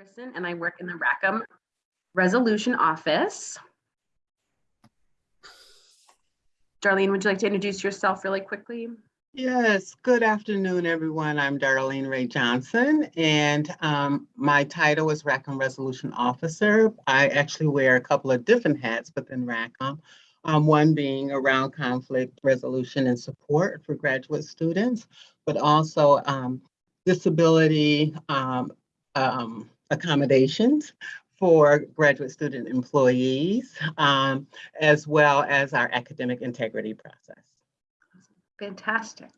Ferguson and I work in the Rackham Resolution Office. Darlene, would you like to introduce yourself really quickly? Yes, good afternoon, everyone. I'm Darlene Ray Johnson, and um, my title is Rackham Resolution Officer. I actually wear a couple of different hats within Rackham. Um, one being around conflict resolution and support for graduate students, but also um, disability um, um, accommodations for graduate student employees, um, as well as our academic integrity process. Fantastic.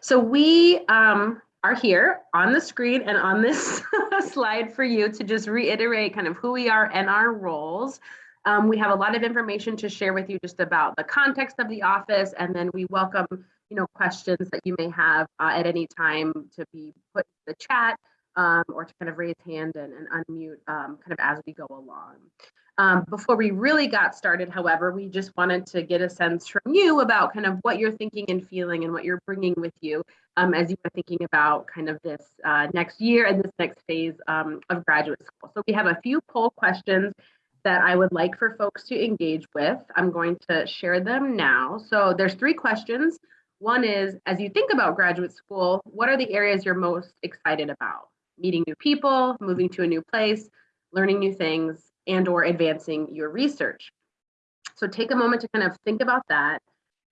So we um, are here on the screen and on this slide for you to just reiterate kind of who we are and our roles. Um, we have a lot of information to share with you just about the context of the office, and then we welcome you know questions that you may have uh, at any time to be put in the chat um, or to kind of raise hand and, and unmute um, kind of as we go along. Um, before we really got started, however, we just wanted to get a sense from you about kind of what you're thinking and feeling and what you're bringing with you um, as you are thinking about kind of this uh, next year and this next phase um, of graduate school. So we have a few poll questions that I would like for folks to engage with. I'm going to share them now. So there's three questions. One is, as you think about graduate school, what are the areas you're most excited about? Meeting new people, moving to a new place, learning new things, and or advancing your research. So take a moment to kind of think about that.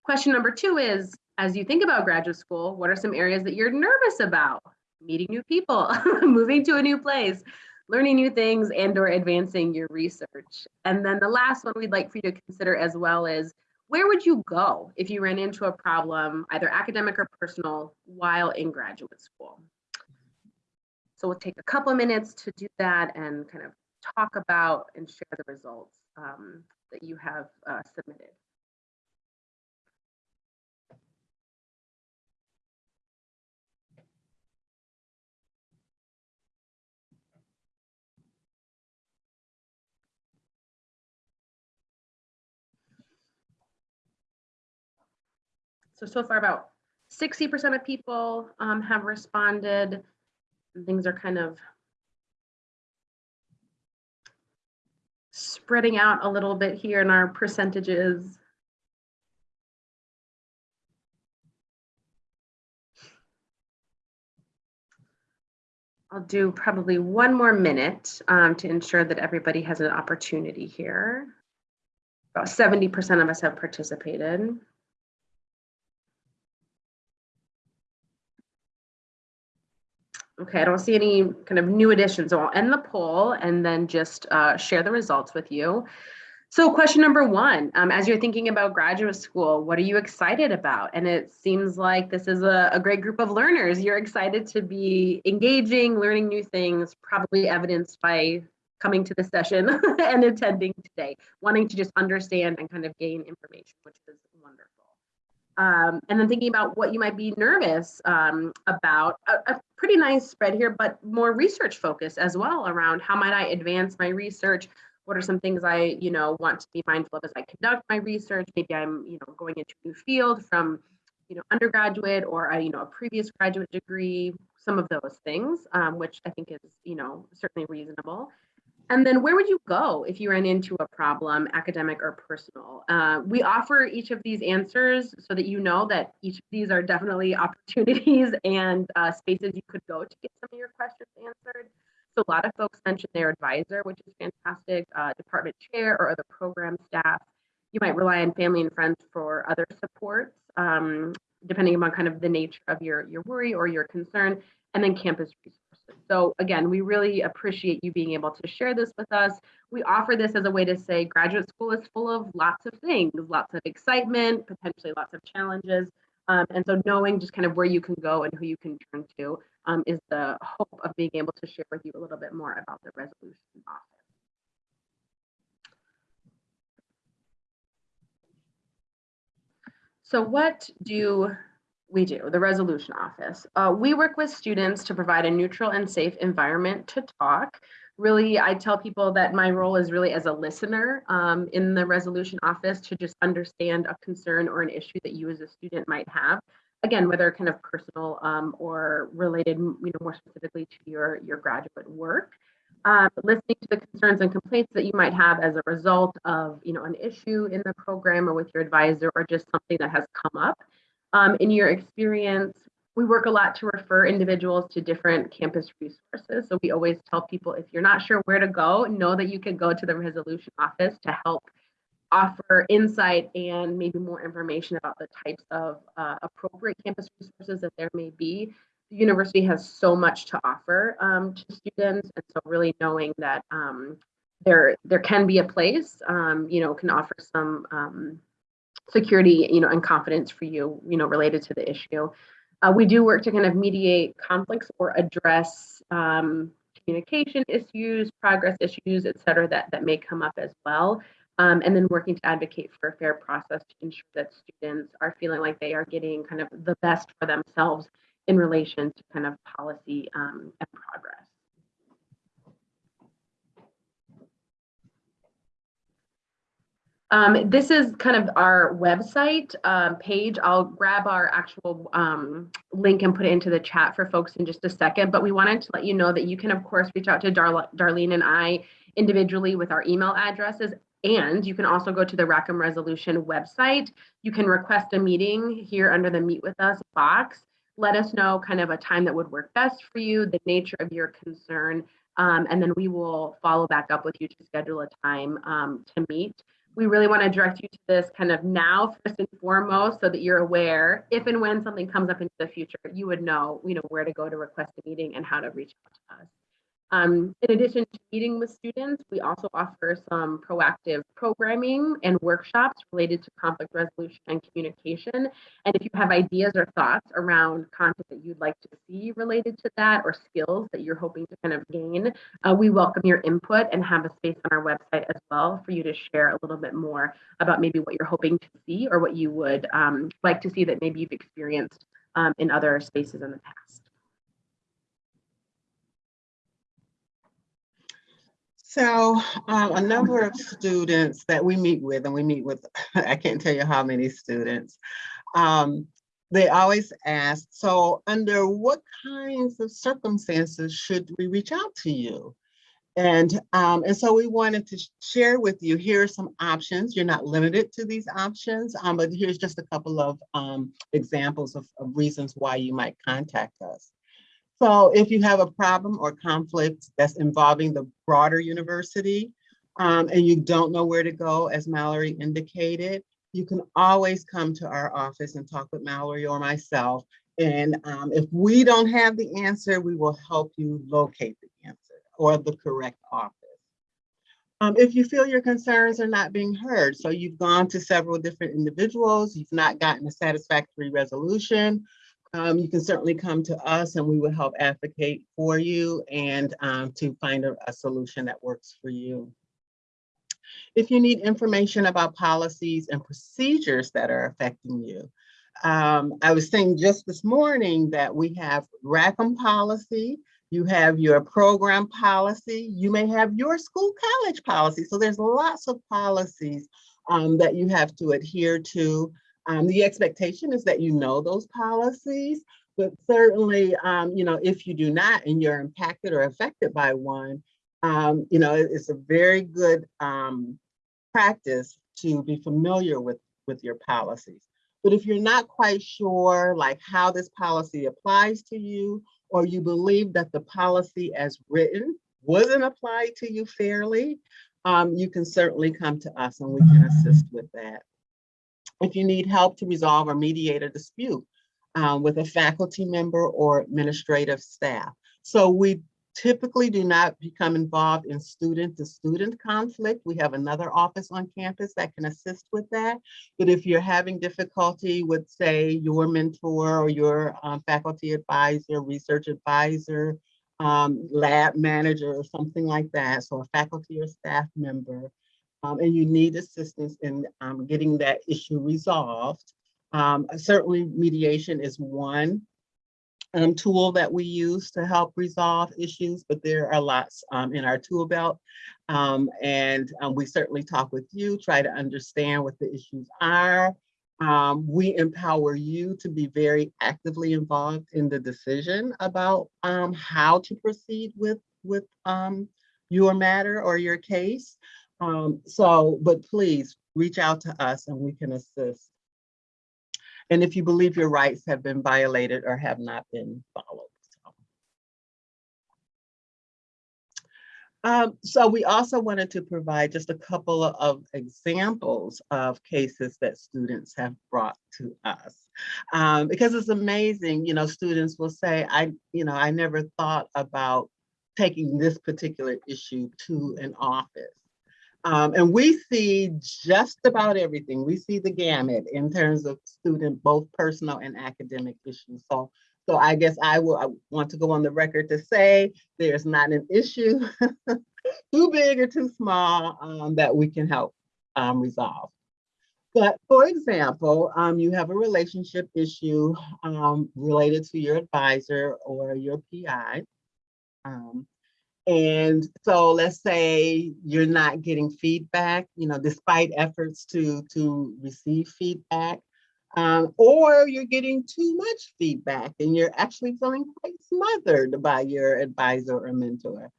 Question number two is, as you think about graduate school, what are some areas that you're nervous about? Meeting new people, moving to a new place, learning new things and or advancing your research. And then the last one we'd like for you to consider as well is, where would you go if you ran into a problem, either academic or personal, while in graduate school? So we'll take a couple of minutes to do that and kind of talk about and share the results um, that you have uh, submitted. So, so far about 60% of people um, have responded. Things are kind of spreading out a little bit here in our percentages. I'll do probably one more minute um, to ensure that everybody has an opportunity here. About 70% of us have participated. Okay, I don't see any kind of new additions. So I'll end the poll and then just uh, share the results with you. So question number one, um, as you're thinking about graduate school, what are you excited about? And it seems like this is a, a great group of learners. You're excited to be engaging, learning new things, probably evidenced by coming to the session and attending today, wanting to just understand and kind of gain information, which is wonderful. Um, and then thinking about what you might be nervous um, about a, a, pretty nice spread here, but more research focused as well around how might I advance my research? What are some things I, you know, want to be mindful of as I conduct my research? Maybe I'm, you know, going into a new field from, you know, undergraduate or a, you know, a previous graduate degree, some of those things, um, which I think is, you know, certainly reasonable. And then where would you go if you ran into a problem, academic or personal? Uh, we offer each of these answers so that you know that each of these are definitely opportunities and uh, spaces you could go to get some of your questions answered. So a lot of folks mentioned their advisor, which is fantastic, uh, department chair or other program staff. You might rely on family and friends for other supports, um, depending upon kind of the nature of your, your worry or your concern, and then campus resources. So again, we really appreciate you being able to share this with us. We offer this as a way to say graduate school is full of lots of things, lots of excitement, potentially lots of challenges. Um, and so knowing just kind of where you can go and who you can turn to um, is the hope of being able to share with you a little bit more about the resolution office. So what do we do, the resolution office. Uh, we work with students to provide a neutral and safe environment to talk. Really, I tell people that my role is really as a listener um, in the resolution office to just understand a concern or an issue that you as a student might have. Again, whether kind of personal um, or related, you know, more specifically to your, your graduate work. um, listening to the concerns and complaints that you might have as a result of, you know, an issue in the program or with your advisor or just something that has come up. Um, in your experience, we work a lot to refer individuals to different campus resources. So we always tell people if you're not sure where to go, know that you can go to the resolution office to help offer insight and maybe more information about the types of uh, appropriate campus resources that there may be. The university has so much to offer um, to students, and so really knowing that um, there there can be a place, um, you know, can offer some um, security, you know, and confidence for you, you know, related to the issue. Uh, we do work to kind of mediate conflicts or address um, communication issues, progress issues, et cetera, that, that may come up as well. Um, and then working to advocate for a fair process to ensure that students are feeling like they are getting kind of the best for themselves in relation to kind of policy um, and progress. Um, this is kind of our website um, page. I'll grab our actual um, link and put it into the chat for folks in just a second. But we wanted to let you know that you can, of course, reach out to Dar Darlene and I individually with our email addresses. And you can also go to the Rackham Resolution website. You can request a meeting here under the Meet With Us box. Let us know kind of a time that would work best for you, the nature of your concern, um, and then we will follow back up with you to schedule a time um, to meet we really want to direct you to this kind of now first and foremost so that you're aware. If and when something comes up into the future you would know you know where to go to request a meeting and how to reach out to us um, in addition to meeting with students, we also offer some proactive programming and workshops related to conflict resolution and communication. And if you have ideas or thoughts around content that you'd like to see related to that or skills that you're hoping to kind of gain, uh, we welcome your input and have a space on our website as well for you to share a little bit more about maybe what you're hoping to see or what you would um, like to see that maybe you've experienced um, in other spaces in the past. So um, a number of students that we meet with, and we meet with, I can't tell you how many students, um, they always ask, so under what kinds of circumstances should we reach out to you? And, um, and so we wanted to share with you, here are some options. You're not limited to these options, um, but here's just a couple of um, examples of, of reasons why you might contact us. So if you have a problem or conflict that's involving the broader university um, and you don't know where to go, as Mallory indicated, you can always come to our office and talk with Mallory or myself. And um, if we don't have the answer, we will help you locate the answer or the correct office. Um, if you feel your concerns are not being heard, so you've gone to several different individuals, you've not gotten a satisfactory resolution, um, you can certainly come to us and we will help advocate for you and um, to find a, a solution that works for you. If you need information about policies and procedures that are affecting you, um, I was saying just this morning that we have Rackham policy, you have your program policy, you may have your school college policy. So there's lots of policies um, that you have to adhere to. Um, the expectation is that you know those policies, but certainly, um, you know, if you do not and you're impacted or affected by one, um, you know, it's a very good um, practice to be familiar with, with your policies. But if you're not quite sure like how this policy applies to you, or you believe that the policy as written wasn't applied to you fairly, um, you can certainly come to us and we can assist with that if you need help to resolve or mediate a dispute um, with a faculty member or administrative staff. So we typically do not become involved in student to student conflict. We have another office on campus that can assist with that. But if you're having difficulty with say your mentor or your um, faculty advisor, research advisor, um, lab manager or something like that, so a faculty or staff member, um, and you need assistance in um, getting that issue resolved. Um, certainly mediation is one um, tool that we use to help resolve issues, but there are lots um, in our tool belt. Um, and we certainly talk with you, try to understand what the issues are. we empower you to be very actively involved in the decision about how to proceed with, with your matter or your case. Um, so, but please reach out to us and we can assist. And if you believe your rights have been violated or have not been followed. so. Um, so we also wanted to provide just a couple of examples of cases that students have brought to us. Um, because it's amazing, you know, students will say, I, you know, I never thought about taking this particular issue to an office. Um, and we see just about everything. We see the gamut in terms of student, both personal and academic issues. So, so I guess I will I want to go on the record to say there's not an issue too big or too small um, that we can help um, resolve. But for example, um, you have a relationship issue um, related to your advisor or your PI. Um, and so let's say you're not getting feedback, you know, despite efforts to, to receive feedback, um, or you're getting too much feedback and you're actually feeling quite smothered by your advisor or mentor.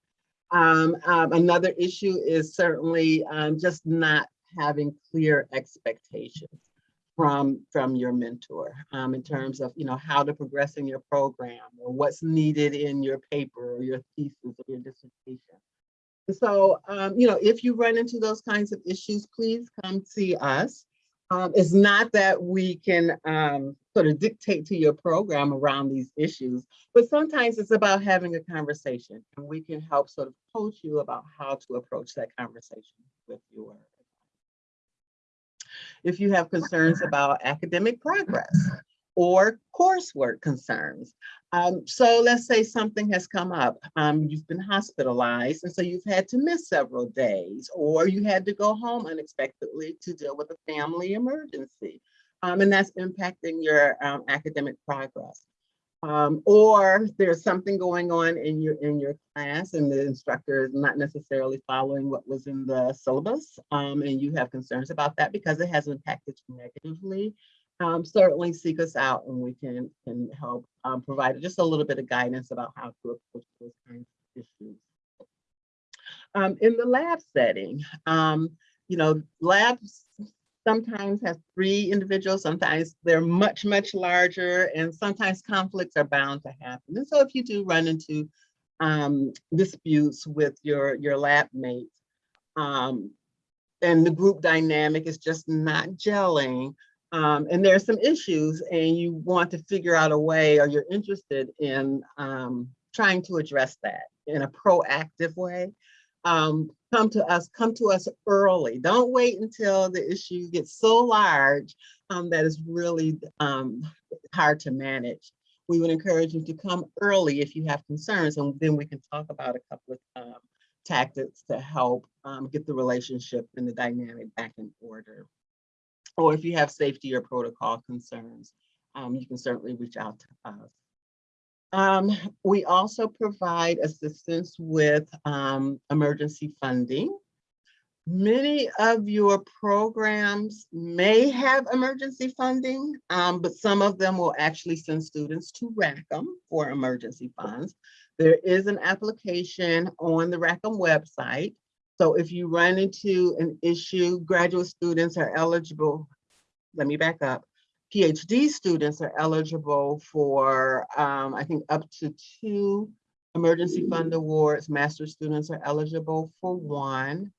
Um, um, another issue is certainly um, just not having clear expectations from from your mentor um, in terms of you know how to progress in your program or what's needed in your paper or your thesis or your dissertation. And so um, you know if you run into those kinds of issues, please come see us. Um, it's not that we can um, sort of dictate to your program around these issues, but sometimes it's about having a conversation and we can help sort of coach you about how to approach that conversation with your if you have concerns about academic progress or coursework concerns. Um, so let's say something has come up, um, you've been hospitalized, and so you've had to miss several days, or you had to go home unexpectedly to deal with a family emergency, um, and that's impacting your um, academic progress. Um, or there's something going on in your in your class and the instructor is not necessarily following what was in the syllabus um, and you have concerns about that because it has impacted you negatively, um, certainly seek us out and we can, can help um, provide just a little bit of guidance about how to approach those kinds of issues. Um, in the lab setting, um, you know, labs sometimes has three individuals, sometimes they're much, much larger, and sometimes conflicts are bound to happen. And so if you do run into um, disputes with your, your lab mates, um, and the group dynamic is just not gelling, um, and there are some issues and you want to figure out a way or you're interested in um, trying to address that in a proactive way, um, come to us, come to us early. Don't wait until the issue gets so large um, that it's really um, hard to manage. We would encourage you to come early if you have concerns, and then we can talk about a couple of um, tactics to help um, get the relationship and the dynamic back in order. Or if you have safety or protocol concerns, um, you can certainly reach out to us. Um, we also provide assistance with um, emergency funding. Many of your programs may have emergency funding, um, but some of them will actually send students to Rackham for emergency funds. There is an application on the Rackham website. So if you run into an issue, graduate students are eligible. Let me back up. PhD students are eligible for, um, I think, up to two emergency fund awards. Master students are eligible for one.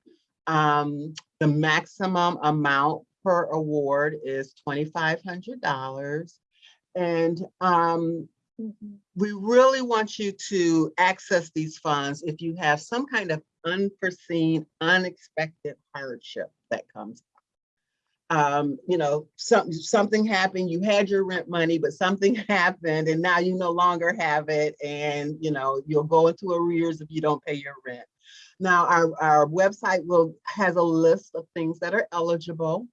Um, the maximum amount per award is $2,500. And um, we really want you to access these funds if you have some kind of unforeseen, unexpected hardship that comes um, you know, something something happened, you had your rent money, but something happened and now you no longer have it. And, you know, you'll go into arrears if you don't pay your rent. Now our, our website will has a list of things that are eligible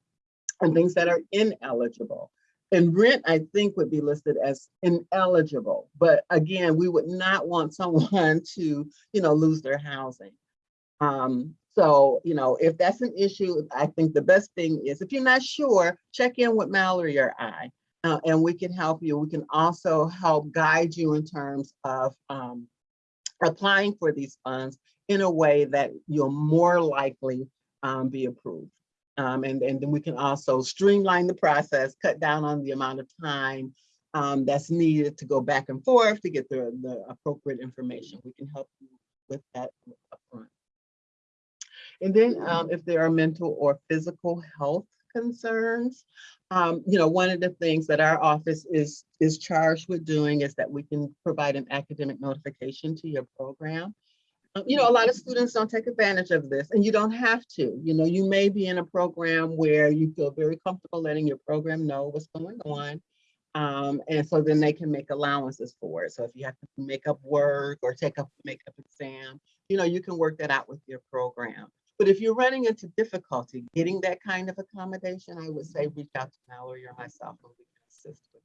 and things that are ineligible. And rent, I think, would be listed as ineligible. But again, we would not want someone to, you know, lose their housing. Um, so, you know, if that's an issue, I think the best thing is if you're not sure, check in with Mallory or I, uh, and we can help you. We can also help guide you in terms of um, applying for these funds in a way that you're more likely um, be approved. Um, and, and then we can also streamline the process, cut down on the amount of time um, that's needed to go back and forth to get the, the appropriate information. We can help you with that upfront. And then um, if there are mental or physical health concerns, um, you know, one of the things that our office is, is charged with doing is that we can provide an academic notification to your program. Um, you know, a lot of students don't take advantage of this and you don't have to. You know, you may be in a program where you feel very comfortable letting your program know what's going on. Um, and so then they can make allowances for it. So if you have to make up work or take up makeup exam, you know, you can work that out with your program. But if you're running into difficulty getting that kind of accommodation, I would say reach out to Mallory or myself and we can assist with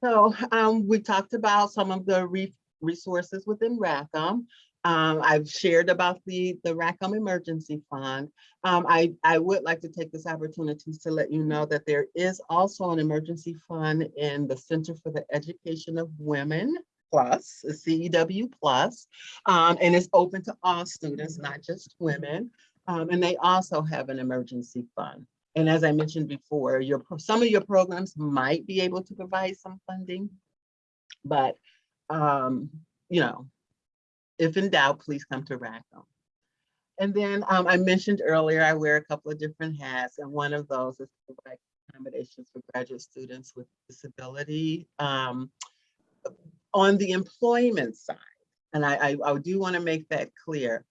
So um, we talked about some of the re resources within Rackham. Um, I've shared about the, the Rackham Emergency Fund. Um, I, I would like to take this opportunity to let you know that there is also an emergency fund in the Center for the Education of Women Plus, a CEW Plus, um, and it's open to all students, not just women. Um, and they also have an emergency fund. And as I mentioned before, your some of your programs might be able to provide some funding, but um, you know, if in doubt, please come to Rackham. And then um, I mentioned earlier, I wear a couple of different hats, and one of those is to provide accommodations for graduate students with disability um, on the employment side. And I, I, I do want to make that clear.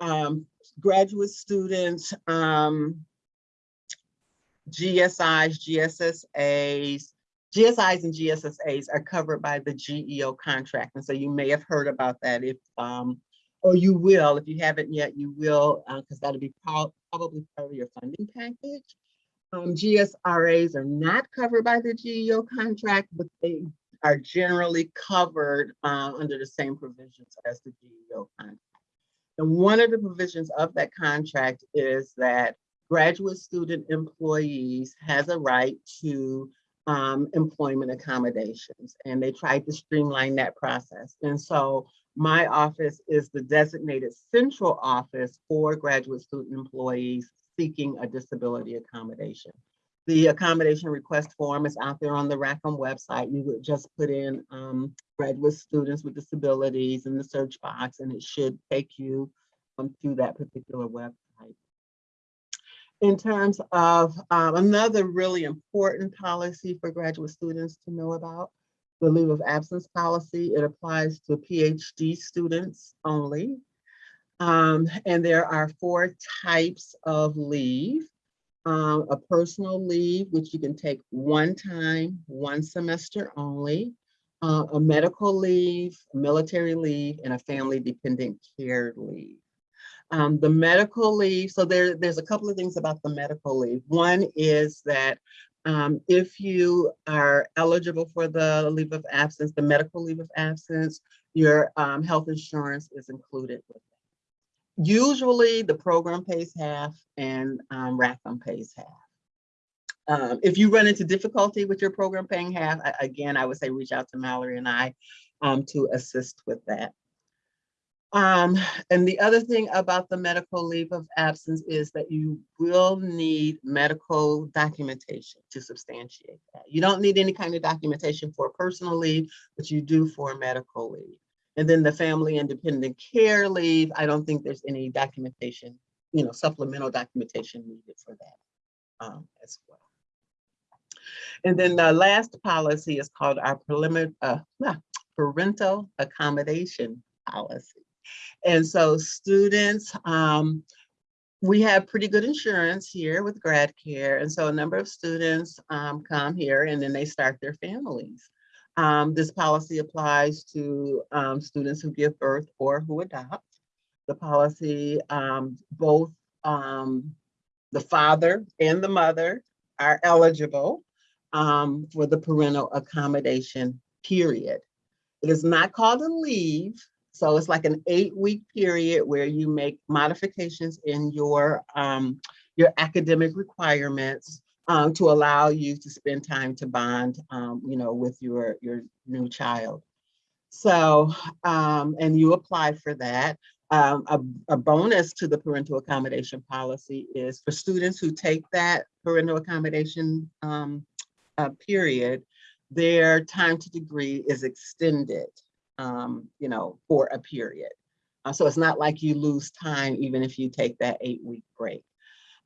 Um, graduate students, um, GSIs, GSSAs, GSIs and GSSAs are covered by the GEO contract. And so you may have heard about that if, um, or you will, if you haven't yet, you will, because uh, that'll be probably part of your funding package. Um, GSRAs are not covered by the GEO contract, but they are generally covered uh, under the same provisions as the GEO contract. And one of the provisions of that contract is that graduate student employees has a right to um, employment accommodations and they tried to streamline that process. And so my office is the designated central office for graduate student employees seeking a disability accommodation. The accommodation request form is out there on the Rackham website. You would just put in um, graduate students with disabilities in the search box and it should take you um, to that particular website in terms of um, another really important policy for graduate students to know about, the leave of absence policy. It applies to PhD students only. Um, and there are four types of leave. Um, a personal leave, which you can take one time, one semester only. Uh, a medical leave, military leave, and a family dependent care leave. Um, the medical leave, so there, there's a couple of things about the medical leave. One is that um, if you are eligible for the leave of absence, the medical leave of absence, your um, health insurance is included with it. Usually the program pays half and um, Rackham pays half. Um, if you run into difficulty with your program paying half, again, I would say reach out to Mallory and I um, to assist with that. Um, and the other thing about the medical leave of absence is that you will need medical documentation to substantiate that. You don't need any kind of documentation for personal leave, but you do for medical leave. And then the family independent care leave, I don't think there's any documentation, you know, supplemental documentation needed for that um, as well. And then the last policy is called our uh, parental accommodation policy. And so students, um, we have pretty good insurance here with grad care. And so a number of students um, come here and then they start their families. Um, this policy applies to um, students who give birth or who adopt. The policy, um, both um, the father and the mother are eligible um, for the parental accommodation period. It is not called a leave. So it's like an eight week period where you make modifications in your, um, your academic requirements um, to allow you to spend time to bond, um, you know, with your, your new child. So, um, and you apply for that. Um, a, a bonus to the parental accommodation policy is for students who take that parental accommodation um, uh, period, their time to degree is extended, um, you know, for a period. Uh, so it's not like you lose time even if you take that eight week break.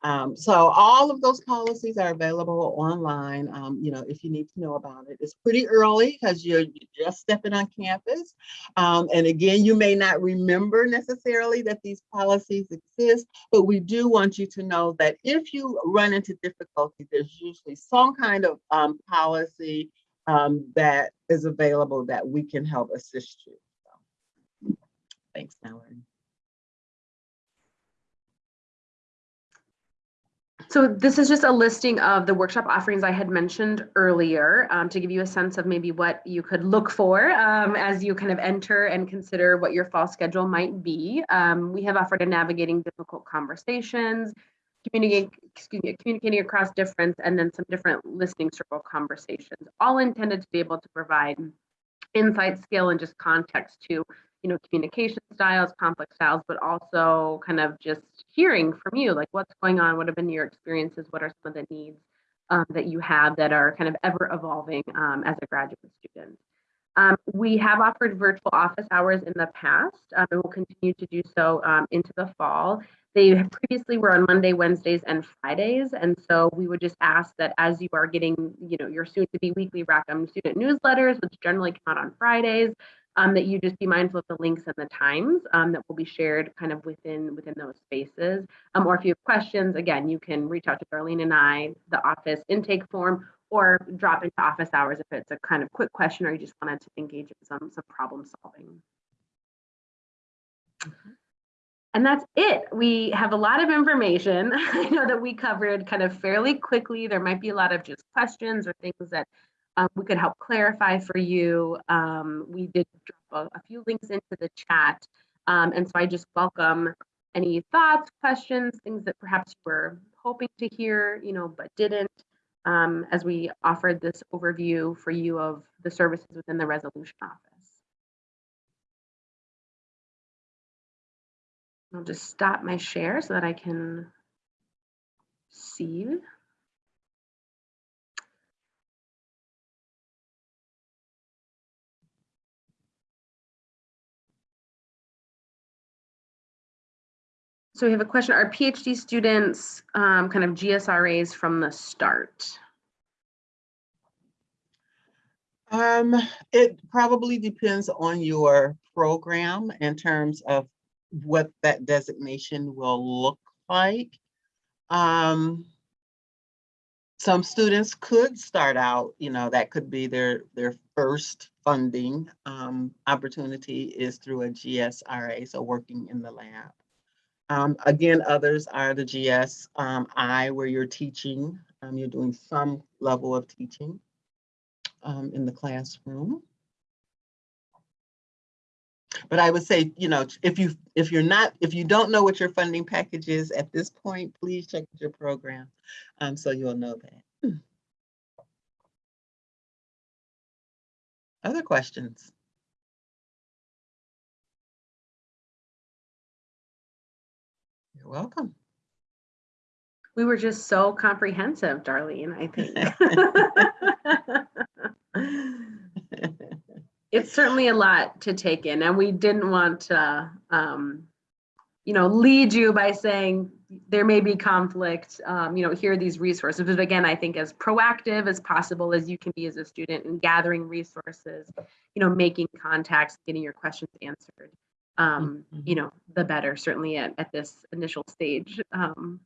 Um, so all of those policies are available online, um, you know, if you need to know about it. It's pretty early because you're just stepping on campus. Um, and again, you may not remember necessarily that these policies exist, but we do want you to know that if you run into difficulty, there's usually some kind of um, policy um, that is available that we can help assist you. So, Thanks, Mallory. So this is just a listing of the workshop offerings I had mentioned earlier um, to give you a sense of maybe what you could look for um, as you kind of enter and consider what your fall schedule might be. Um, we have offered a navigating difficult conversations, communicating, me, communicating across difference, and then some different listening circle conversations, all intended to be able to provide insight, skill, and just context to you know, communication styles, conflict styles, but also kind of just hearing from you, like what's going on, what have been your experiences, what are some of the needs um, that you have that are kind of ever evolving um, as a graduate student. Um, we have offered virtual office hours in the past um, and will continue to do so um, into the fall. They previously were on Monday, Wednesdays, and Fridays. And so we would just ask that as you are getting, you know, your soon to be weekly Rackham student newsletters, which generally come out on Fridays, um, that you just be mindful of the links and the times um, that will be shared kind of within within those spaces. Um, or if you have questions, again, you can reach out to Darlene and I, the office intake form, or drop into office hours if it's a kind of quick question or you just wanted to engage in some, some problem solving. And that's it. We have a lot of information. I know that we covered kind of fairly quickly. There might be a lot of just questions or things that um, we could help clarify for you. Um, we did drop a, a, few links into the chat. Um, and so I just welcome any thoughts, questions, things that perhaps you were hoping to hear, you know, but didn't, um, as we offered this overview for you of the services within the resolution office. I'll just stop my share so that I can see. So we have a question, are PhD students um, kind of GSRAs from the start? Um, it probably depends on your program in terms of what that designation will look like. Um, some students could start out, you know, that could be their, their first funding um, opportunity is through a GSRA, so working in the lab. Um, again, others are the GS um, I, where you're teaching, um, you're doing some level of teaching um, in the classroom. But I would say, you know, if you if you're not if you don't know what your funding package is at this point, please check your program um, so you'll know that. Other questions? Welcome. We were just so comprehensive, Darlene, I think. it's certainly a lot to take in and we didn't want to, um, you know, lead you by saying there may be conflict, um, you know, here are these resources. But again, I think as proactive as possible as you can be as a student in gathering resources, you know, making contacts, getting your questions answered um, Mhm. you know, the better, certainly at, at this initial stage. Um,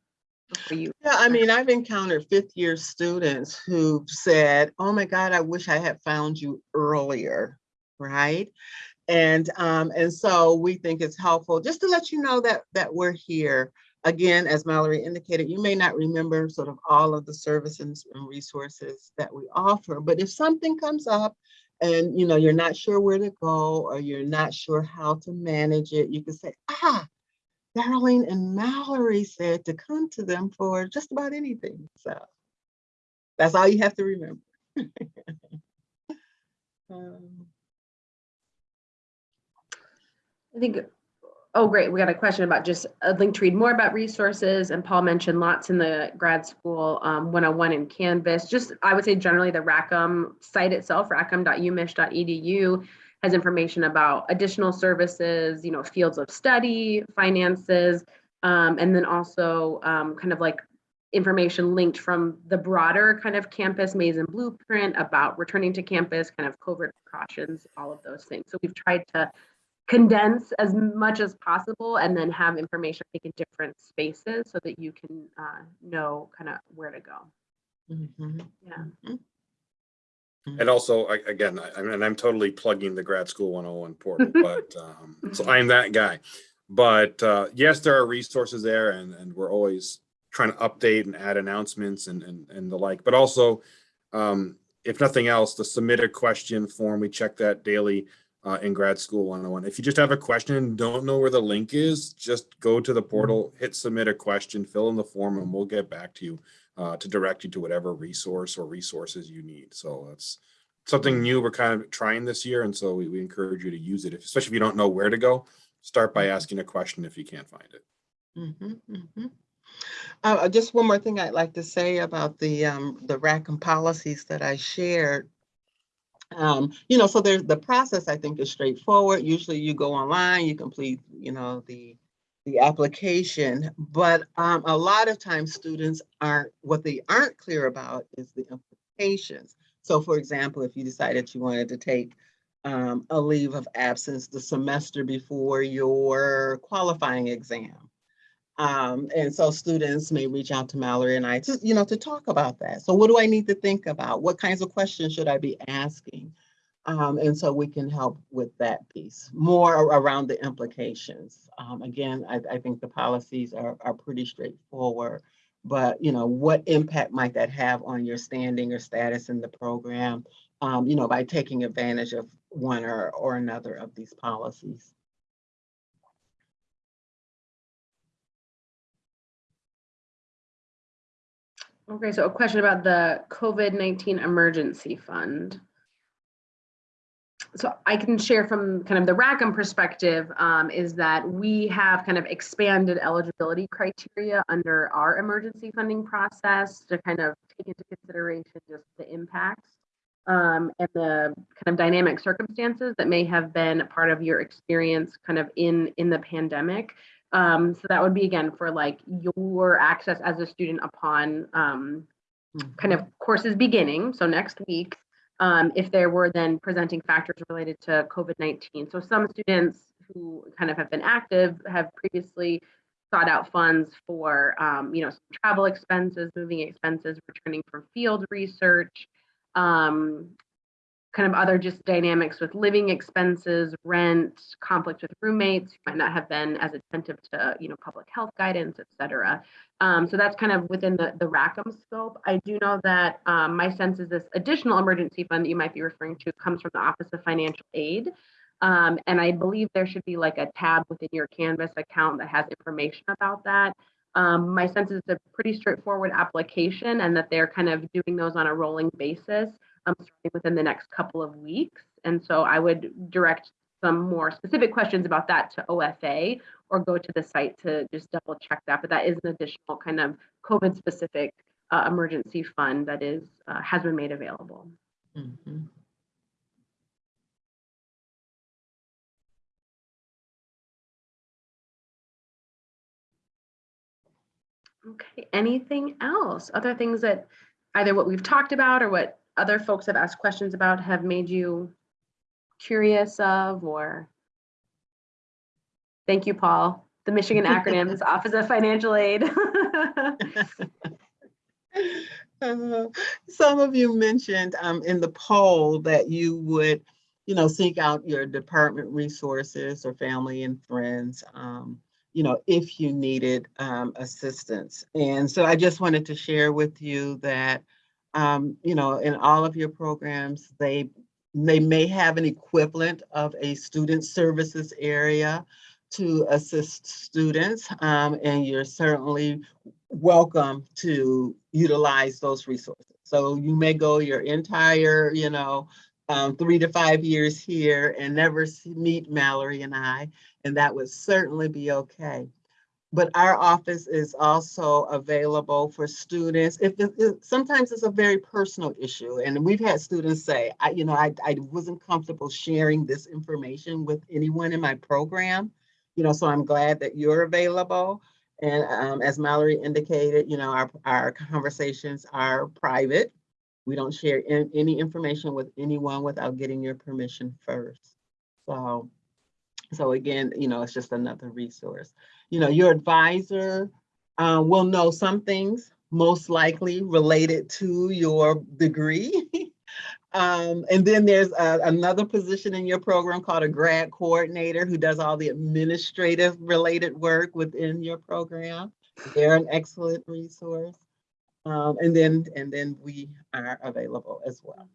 for you. Yeah, I mean, I've encountered fifth year students who've said, oh my God, I wish I had found you earlier, right? And um, and so we think it's helpful just to let you know that that we're here. Again, as Mallory indicated, you may not remember sort of all of the services and resources that we offer, but if something comes up and you know you're not sure where to go or you're not sure how to manage it, you can say, ah, Darlene and Mallory said to come to them for just about anything. So That's all you have to remember. Um, I think, oh, great. We got a question about just a link to read more about resources. And Paul mentioned lots in the grad school um, 101 in Canvas. Just, I would say generally the Rackham site itself, rackham.umich.edu has information about additional services, you know, fields of study, finances, um, and then also um, kind of like information linked from the broader kind of campus Maize and Blueprint about returning to campus, kind of COVID precautions, all of those things. So we've tried to condense as much as possible and then have information I think in different spaces so that you can uh, know kind of where to go. mhm, Yeah. mhm. And also, I- again, I, and I'm totally plugging the grad school 101 portal, but, um, so I'm that guy. But, uh, yes, there are resources there and, and we're always trying to update and add announcements and, and, and the like, but also, um, if nothing else, the submit a question form, we check that daily, uh, in grad school 101. If you just have a question, and don't know where the link is, just go to the portal, hit submit a question, fill in the form and we'll get back to you, uh, to direct you to whatever resource or resources you need. So that's, something new we're kind of trying this year. And so we, we encourage you to use it, if- especially if you don't know where to go. Start by asking a question if you can't find it. Mhm, mhm. Uh, uh, just one more thing I'd like to say about the, um, the Rackham policies that I shared. Um, you know, so there's, the process I think is straightforward. Usually you go online, you complete, you know, the, the application, but, um, a lot of times students aren't, what they aren't clear about is the implications. So for example, if you decided you wanted to take um, a leave of absence the semester before your qualifying exam. Um, and so students may reach out to Mallory and I to, you know, to talk about that. So what do I need to think about? What kinds of questions should I be asking? Um, and so we can help with that piece, more around the implications. Um, again, I, I think the policies are, are pretty straightforward, but you know, what impact might that have on your standing or status in the program? Um, you know, by taking advantage of one or, or another of these policies. Okay, so a question about the COVID-19 emergency fund. So I can share from kind of the Rackham perspective um, is that we have kind of expanded eligibility criteria under our emergency funding process to kind of take into consideration just the impacts um, and the kind of dynamic circumstances that may have been part of your experience kind of in in the pandemic. Um, so that would be again for like your access as a student upon um, kind of courses beginning, so next week, um, if there were then presenting factors related to COVID-19. So some students who kind of have been active have previously sought out funds for, um, you know, travel expenses, moving expenses, returning from field research, um, kind of other just dynamics with living expenses, rent, conflict with roommates who might not have been as attentive to, you know, public health guidance, et cetera. Um, so that's kind of within the, the Rackham scope. I do know that um, my sense is this additional emergency fund that you might be referring to comes from the Office of Financial Aid. Um, and I believe there should be like a tab within your Canvas account that has information about that. Um, my sense is it's a pretty straightforward application and that they're kind of doing those on a rolling basis um, starting within the next couple of weeks. And so I would direct some more specific questions about that to OFA or go to the site to just double check that. But that is an additional kind of COVID specific uh, emergency fund that is uh, has been made available. Mhm. Okay, anything else? Other things that either what we've talked about or what other folks have asked questions about have made you curious of or? Thank you, Paul. The Michigan acronyms, Office of Financial Aid. Uh, Some of you mentioned um, in the poll that you would, you know, seek out your department resources or family and friends, um, you know, if you needed um, assistance. And so I just wanted to share with you that, um, you know, in all of your programs, they they may have an equivalent of a student services area to assist students, um, and you're certainly welcome to utilize those resources. So you may go your entire, you know, um, three to five years here and never see, meet Mallory and I, and that would certainly be okay. But our office is also available for students. If, it- sometimes it's a very personal issue, and we've had students say, I, you know, I, I wasn't comfortable sharing this information with anyone in my program. You know, so I'm glad that you're available. And um, as Mallory indicated, you know, our, our conversations are private. We don't share an- any information with anyone without getting your permission first. So, so again, you know, it's just another resource. You know, your advisor uh, will know some things, most likely related to your degree. Um, and then there's a- another position in your program called a grad coordinator who does all the administrative related work within your program. They're an excellent resource. Um, and then, and then we are available as well.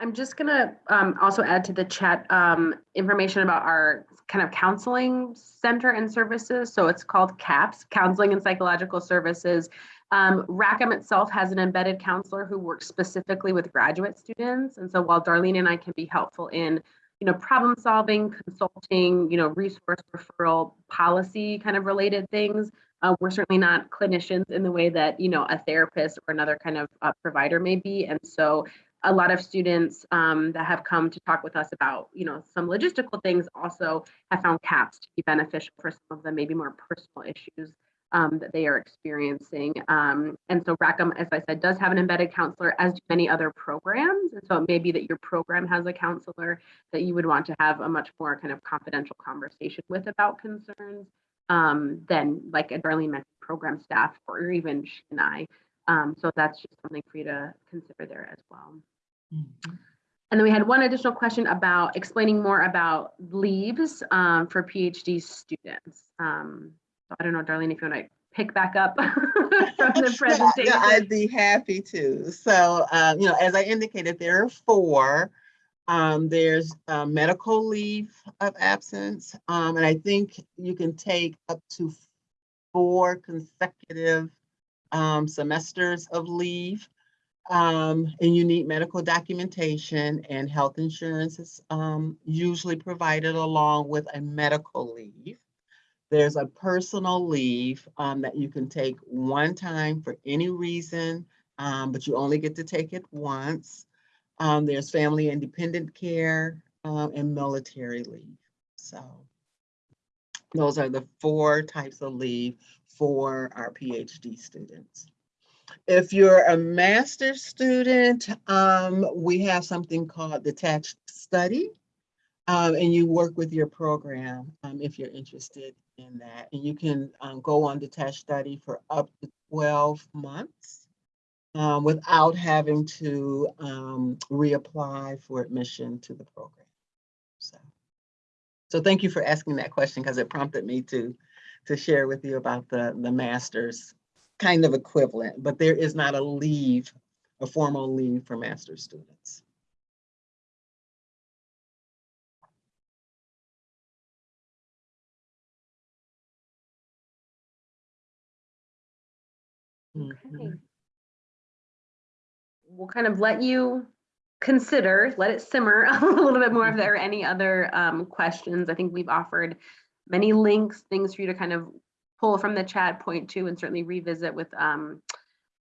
I'm just gonna um, also add to the chat um, information about our kind of counseling center and services. So it's called CAPS, Counseling and Psychological Services. Um, Rackham itself has an embedded counselor who works specifically with graduate students. And so while Darlene and I can be helpful in, you know, problem solving, consulting, you know, resource referral, policy kind of related things, uh, we're certainly not clinicians in the way that, you know, a therapist or another kind of uh, provider may be. And so a lot of students um, that have come to talk with us about, you know, some logistical things also have found CAPS to be beneficial for some of the maybe more personal issues um, that they are experiencing. Um, and so Rackham, as I said, does have an embedded counselor, as do many other programs. And so it may be that your program has a counselor that you would want to have a much more kind of confidential conversation with about concerns um, than like a Darlene mentioned program staff or even she and I. Um, so that's just something for you to consider there as well. And then we had one additional question about explaining more about leaves um, for PhD students. Um, so I don't know, Darlene, if you want to pick back up from the presentation. Yeah, I'd be happy to. So, um, you know, as I indicated, there are four. Um, there's uh, medical leave of absence, um, and I think you can take up to four consecutive um, semesters of leave. Um, and you need medical documentation and health insurance is um, usually provided along with a medical leave. There's a personal leave um, that you can take one time for any reason, um, but you only get to take it once. Um, there's family independent care um, and military leave. So those are the four types of leave for our PhD students. If you're a master's student, um, we have something called detached study. Um, and you work with your program um, if you're interested in that. And you can um, go on detached study for up to 12 months um, without having to um, reapply for admission to the program. So, so thank you for asking that question because it prompted me to, to share with you about the, the master's kind of equivalent, but there is not a leave, a formal leave for master's students. Okay. Mhm. We'll kind of let you consider, let it simmer a little bit more if there are any other um, questions. I think we've offered many links, things for you to kind of pull from the chat, point to, and certainly revisit with um,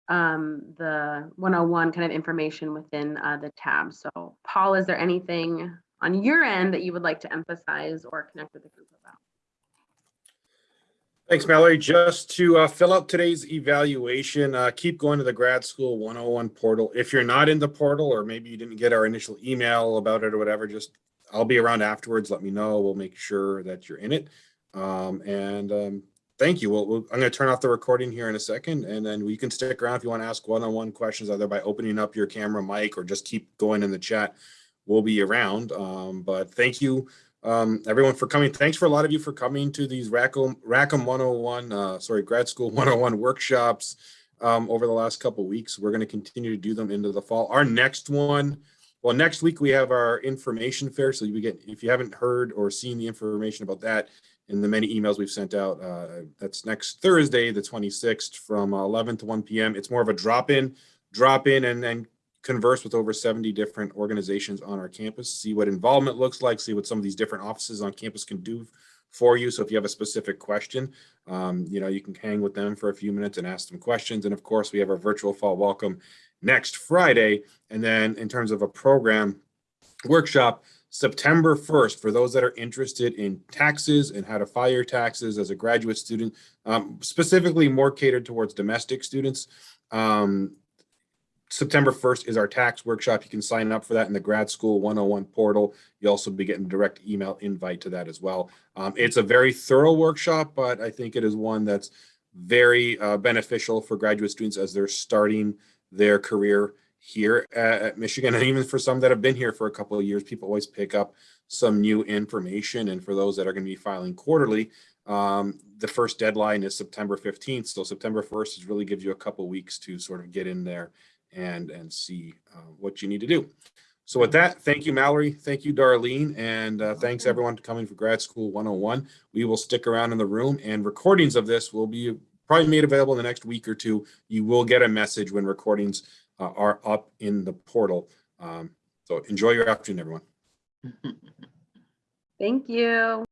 um, the 101 kind of information within uh, the tab. So Paul, is there anything on your end that you would like to emphasize or connect with the group about? Thanks, Mallory. Just to uh, fill out today's evaluation, uh, keep going to the grad school 101 portal. If you're not in the portal, or maybe you didn't get our initial email about it or whatever, just I'll be around afterwards. Let me know. We'll make sure that you're in it. Um, and um, thank you. We'll, I'm going to turn off the recording here in a second, and then we can stick around if you want to ask one-on-one questions, either by opening up your camera mic or just keep going in the chat. We'll be around. Um, but thank you um, everyone for coming. Thanks for a lot of you for coming to these Rackham, Rackham 101, uh, sorry, grad school 101 workshops um, over the last couple weeks. We're going to continue to do them into the fall. Our next one Well, next week we have our information fair. So you get, if you haven't heard or seen the information about that in the many emails we've sent out, uh, that's next Thursday, the 26th from 11 to 1 PM. It's more of a drop-in, drop in and then converse with over 70 different organizations on our campus, see what involvement looks like, see what some of these different offices on campus can do for you. So if you have a specific question, um, you know, you can hang with them for a few minutes and ask them questions. And of course, we have our virtual fall welcome next Friday. And then in terms of a program workshop, September 1st, for those that are interested in taxes and how to file your taxes as a graduate student, um, specifically more catered towards domestic students. Um, September 1st is our tax workshop. You can sign up for that in the grad school 101 portal. You'll also be getting a direct email invite to that as well. Um, it's a very thorough workshop, but I think it is one that's very uh, beneficial for graduate students as they're starting their career here at, Michigan. And even for some that have been here for a couple of years, people always pick up some new information. And for those that are going to be filing quarterly, um, the first deadline is September 15th. So September 1st is really gives you a couple weeks to sort of get in there and and see uh, what you need to do. So with that, thank you, Mallory. Thank you, Darlene. And uh, thanks everyone for coming for Grad School 101. We will stick around in the room and recordings of this will be probably made available in the next week or two. You will get a message when recordings uh, are up in the portal. Um, so enjoy your afternoon, everyone. Thank you.